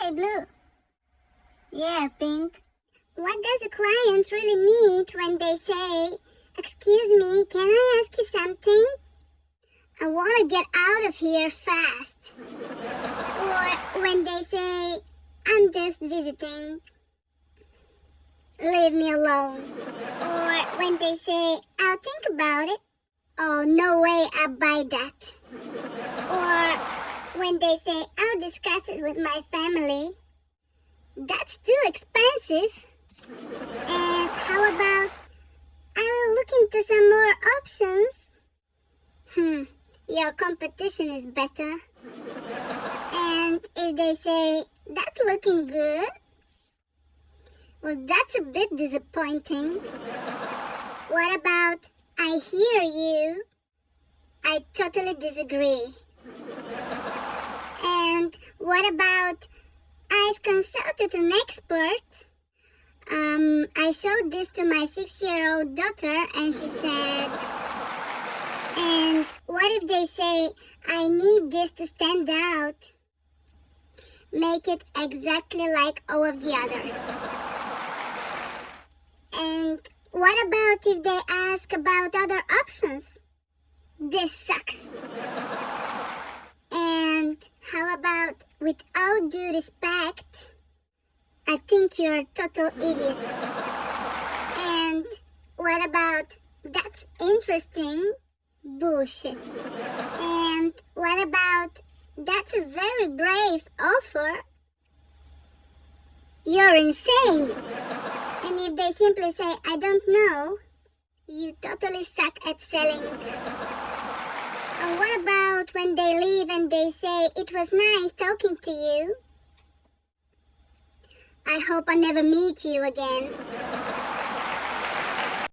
Hey, Blue. Yeah, Pink. What does a client really need when they say, Excuse me, can I ask you something? I want to get out of here fast. Or when they say, I'm just visiting. Leave me alone. Or when they say, I'll think about it. Oh, no way I buy that. When they say, I'll discuss it with my family. That's too expensive. And how about, I will look into some more options. Hmm, your competition is better. And if they say, that's looking good, well, that's a bit disappointing. What about, I hear you? I totally disagree. And what about, I've consulted an expert? Um, I showed this to my six-year-old daughter and she said, and what if they say, I need this to stand out? Make it exactly like all of the others. And what about if they ask about other options? This sucks. How about, with all due respect, I think you're a total idiot. And what about, that's interesting? Bullshit. And what about, that's a very brave offer? You're insane. And if they simply say, I don't know, you totally suck at selling. And what about when they leave and they say, it was nice talking to you? I hope I never meet you again.